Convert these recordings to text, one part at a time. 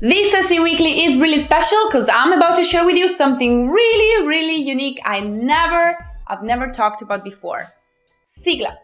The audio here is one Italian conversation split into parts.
This SC Weekly is really special because I'm about to share with you something really, really unique I never, I've never talked about before. Sigla!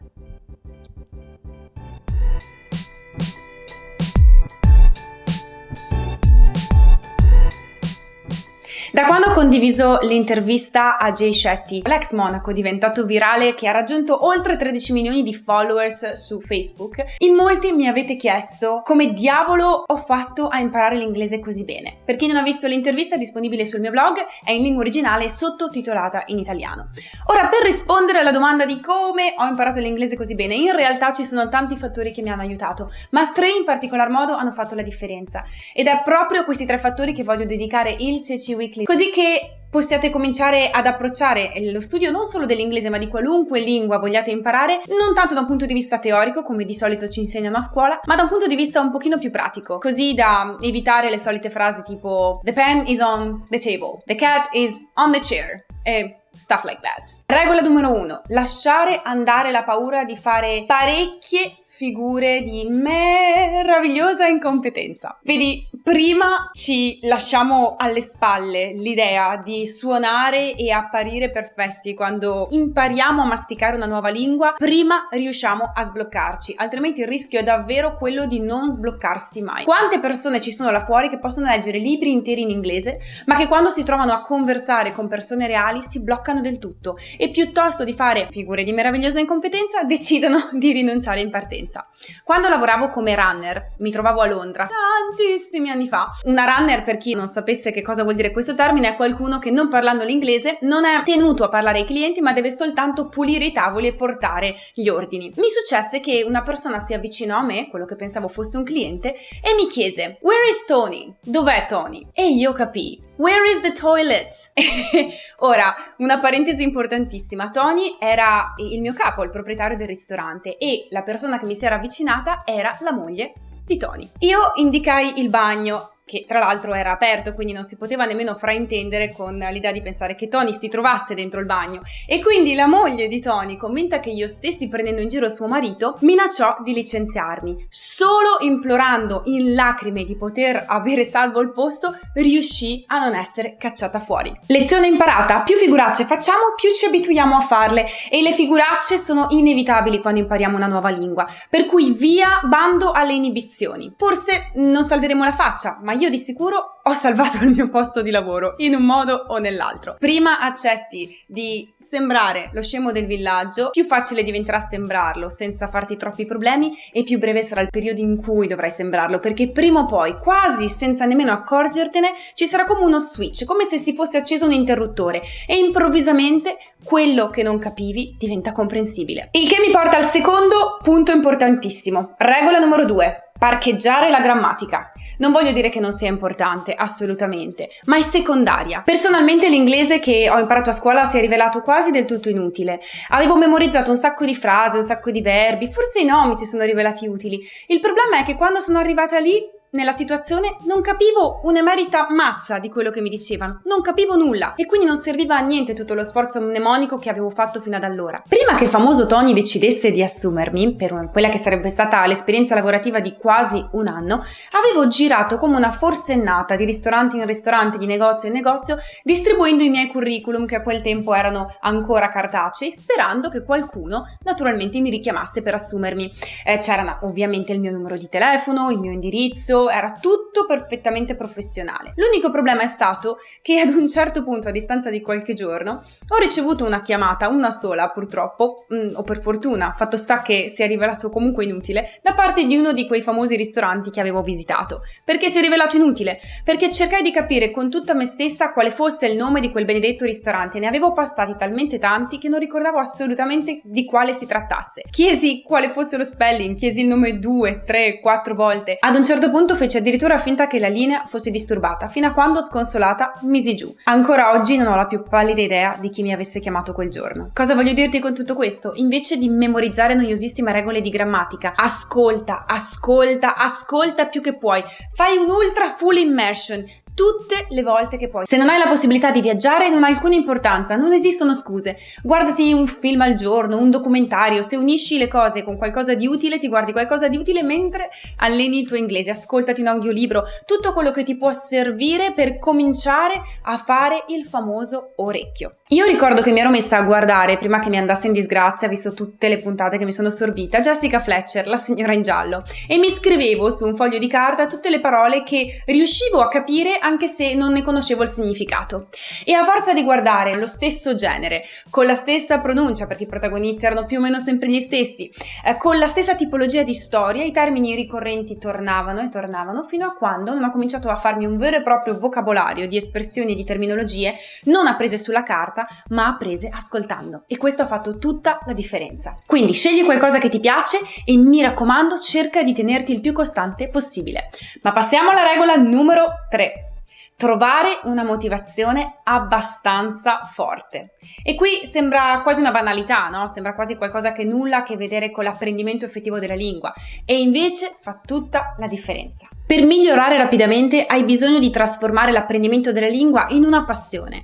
Da quando ho condiviso l'intervista a Jay Shetty, l'ex monaco diventato virale che ha raggiunto oltre 13 milioni di followers su Facebook, in molti mi avete chiesto come diavolo ho fatto a imparare l'inglese così bene. Per chi non ha visto l'intervista è disponibile sul mio blog, è in lingua originale sottotitolata in italiano. Ora, per rispondere alla domanda di come ho imparato l'inglese così bene, in realtà ci sono tanti fattori che mi hanno aiutato, ma tre in particolar modo hanno fatto la differenza. Ed è proprio a questi tre fattori che voglio dedicare il CC Weekly così che possiate cominciare ad approcciare lo studio non solo dell'inglese ma di qualunque lingua vogliate imparare, non tanto da un punto di vista teorico come di solito ci insegnano a scuola, ma da un punto di vista un pochino più pratico, così da evitare le solite frasi tipo The pen is on the table, the cat is on the chair e stuff like that. Regola numero uno, lasciare andare la paura di fare parecchie figure di meravigliosa incompetenza. Vedi, prima ci lasciamo alle spalle l'idea di suonare e apparire perfetti quando impariamo a masticare una nuova lingua, prima riusciamo a sbloccarci, altrimenti il rischio è davvero quello di non sbloccarsi mai. Quante persone ci sono là fuori che possono leggere libri interi in inglese, ma che quando si trovano a conversare con persone reali si bloccano del tutto e piuttosto di fare figure di meravigliosa incompetenza decidono di rinunciare in partenza esperienza. Quando lavoravo come runner, mi trovavo a Londra tantissimi anni fa. Una runner, per chi non sapesse che cosa vuol dire questo termine, è qualcuno che non parlando l'inglese non è tenuto a parlare ai clienti, ma deve soltanto pulire i tavoli e portare gli ordini. Mi successe che una persona si avvicinò a me, quello che pensavo fosse un cliente, e mi chiese: Where is Tony? Dov'è Tony? E io capii Where is the toilet? Ora, una parentesi importantissima. Tony era il mio capo, il proprietario del ristorante e la persona che mi si era avvicinata era la moglie di Tony. Io indicai il bagno che tra l'altro era aperto, quindi non si poteva nemmeno fraintendere con l'idea di pensare che Tony si trovasse dentro il bagno. E quindi la moglie di Tony, convinta che io stessi prendendo in giro suo marito, minacciò di licenziarmi. Solo implorando in lacrime di poter avere salvo il posto, riuscì a non essere cacciata fuori. Lezione imparata: più figuracce facciamo, più ci abituiamo a farle e le figuracce sono inevitabili quando impariamo una nuova lingua. Per cui via bando alle inibizioni. Forse non salveremo la faccia, ma io di sicuro ho salvato il mio posto di lavoro in un modo o nell'altro. Prima accetti di sembrare lo scemo del villaggio, più facile diventerà sembrarlo senza farti troppi problemi e più breve sarà il periodo in cui dovrai sembrarlo, perché prima o poi, quasi senza nemmeno accorgertene, ci sarà come uno switch, come se si fosse acceso un interruttore e improvvisamente quello che non capivi diventa comprensibile. Il che mi porta al secondo punto importantissimo. Regola numero due parcheggiare la grammatica. Non voglio dire che non sia importante, assolutamente, ma è secondaria. Personalmente l'inglese che ho imparato a scuola si è rivelato quasi del tutto inutile. Avevo memorizzato un sacco di frasi, un sacco di verbi, forse i nomi si sono rivelati utili. Il problema è che quando sono arrivata lì nella situazione non capivo un'emerita mazza di quello che mi dicevano, non capivo nulla e quindi non serviva a niente tutto lo sforzo mnemonico che avevo fatto fino ad allora. Prima che il famoso Tony decidesse di assumermi per quella che sarebbe stata l'esperienza lavorativa di quasi un anno, avevo girato come una forsennata di ristorante in ristorante, di negozio in negozio, distribuendo i miei curriculum che a quel tempo erano ancora cartacei, sperando che qualcuno naturalmente mi richiamasse per assumermi. Eh, c'era ovviamente il mio numero di telefono, il mio indirizzo, era tutto perfettamente professionale. L'unico problema è stato che ad un certo punto, a distanza di qualche giorno, ho ricevuto una chiamata, una sola purtroppo, mm, o per fortuna, fatto sta che si è rivelato comunque inutile, da parte di uno di quei famosi ristoranti che avevo visitato. Perché si è rivelato inutile? Perché cercai di capire con tutta me stessa quale fosse il nome di quel benedetto ristorante, ne avevo passati talmente tanti che non ricordavo assolutamente di quale si trattasse. Chiesi quale fosse lo spelling, chiesi il nome due, tre, quattro volte. Ad un certo punto fece addirittura finta che la linea fosse disturbata, fino a quando, sconsolata, misi giù. Ancora oggi non ho la più pallida idea di chi mi avesse chiamato quel giorno. Cosa voglio dirti con tutto questo? Invece di memorizzare noiosissime regole di grammatica, ascolta, ascolta, ascolta più che puoi. Fai un ultra full immersion, tutte le volte che puoi. Se non hai la possibilità di viaggiare non ha alcuna importanza, non esistono scuse. Guardati un film al giorno, un documentario, se unisci le cose con qualcosa di utile ti guardi qualcosa di utile mentre alleni il tuo inglese, ascoltati un audiolibro, tutto quello che ti può servire per cominciare a fare il famoso orecchio. Io ricordo che mi ero messa a guardare, prima che mi andasse in disgrazia, visto tutte le puntate che mi sono sorbita, Jessica Fletcher, la signora in giallo, e mi scrivevo su un foglio di carta tutte le parole che riuscivo a capire anche se non ne conoscevo il significato. E a forza di guardare lo stesso genere, con la stessa pronuncia, perché i protagonisti erano più o meno sempre gli stessi, eh, con la stessa tipologia di storia, i termini ricorrenti tornavano e tornavano fino a quando non ho cominciato a farmi un vero e proprio vocabolario di espressioni e di terminologie non apprese sulla carta, ma apprese ascoltando e questo ha fatto tutta la differenza. Quindi scegli qualcosa che ti piace e mi raccomando cerca di tenerti il più costante possibile. Ma passiamo alla regola numero 3 trovare una motivazione abbastanza forte. E qui sembra quasi una banalità, no? Sembra quasi qualcosa che nulla a che vedere con l'apprendimento effettivo della lingua e invece fa tutta la differenza. Per migliorare rapidamente hai bisogno di trasformare l'apprendimento della lingua in una passione.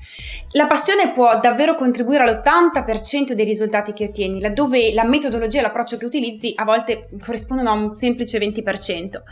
La passione può davvero contribuire all'80% dei risultati che ottieni, laddove la metodologia e l'approccio che utilizzi a volte corrispondono a un semplice 20%.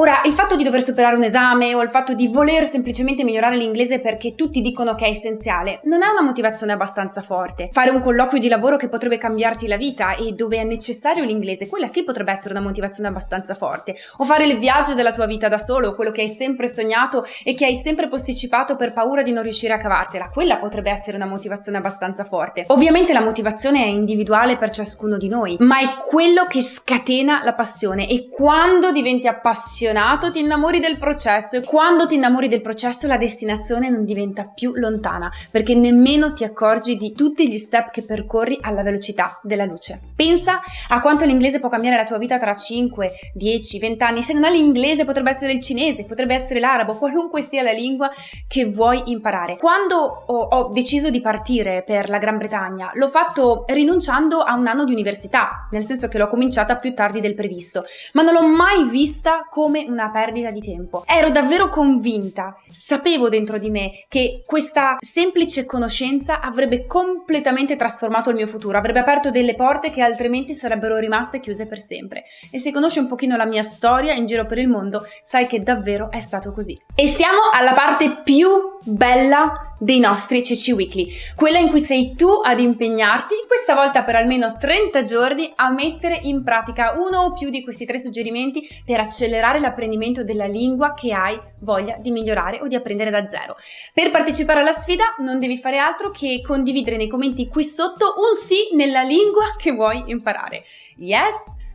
Ora, il fatto di dover superare un esame o il fatto di voler semplicemente migliorare l'inglese perché tutti dicono che è essenziale non è una motivazione abbastanza forte. Fare un colloquio di lavoro che potrebbe cambiarti la vita e dove è necessario l'inglese, quella sì potrebbe essere una motivazione abbastanza forte. O fare il viaggio della tua vita da solo, quello che hai sempre sognato e che hai sempre posticipato per paura di non riuscire a cavartela, quella potrebbe essere una motivazione abbastanza forte. Ovviamente la motivazione è individuale per ciascuno di noi, ma è quello che scatena la passione e quando diventi appassionato appassionato, ti innamori del processo e quando ti innamori del processo la destinazione non diventa più lontana perché nemmeno ti accorgi di tutti gli step che percorri alla velocità della luce. Pensa a quanto l'inglese può cambiare la tua vita tra 5, 10, 20 anni. Se non è l'inglese potrebbe essere il cinese, potrebbe essere l'arabo, qualunque sia la lingua che vuoi imparare. Quando ho, ho deciso di partire per la Gran Bretagna, l'ho fatto rinunciando a un anno di università, nel senso che l'ho cominciata più tardi del previsto, ma non l'ho mai vista come come una perdita di tempo. Ero davvero convinta, sapevo dentro di me che questa semplice conoscenza avrebbe completamente trasformato il mio futuro, avrebbe aperto delle porte che altrimenti sarebbero rimaste chiuse per sempre. E se conosci un pochino la mia storia in giro per il mondo, sai che davvero è stato così. E siamo alla parte più bella dei nostri CC Weekly, quella in cui sei tu ad impegnarti, questa volta per almeno 30 giorni, a mettere in pratica uno o più di questi tre suggerimenti per accelerare l'apprendimento della lingua che hai voglia di migliorare o di apprendere da zero. Per partecipare alla sfida non devi fare altro che condividere nei commenti qui sotto un sì nella lingua che vuoi imparare. Yes,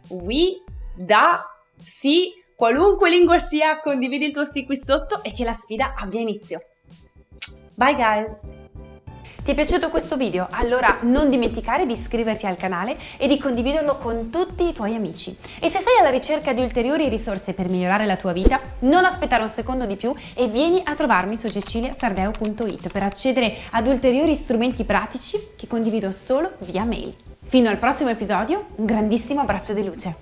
we, da, sì, qualunque lingua sia, condividi il tuo sì qui sotto e che la sfida abbia inizio. Bye guys! Ti è piaciuto questo video? Allora non dimenticare di iscriverti al canale e di condividerlo con tutti i tuoi amici. E se sei alla ricerca di ulteriori risorse per migliorare la tua vita, non aspettare un secondo di più e vieni a trovarmi su ceciliasardeo.it per accedere ad ulteriori strumenti pratici che condivido solo via mail. Fino al prossimo episodio, un grandissimo abbraccio di luce.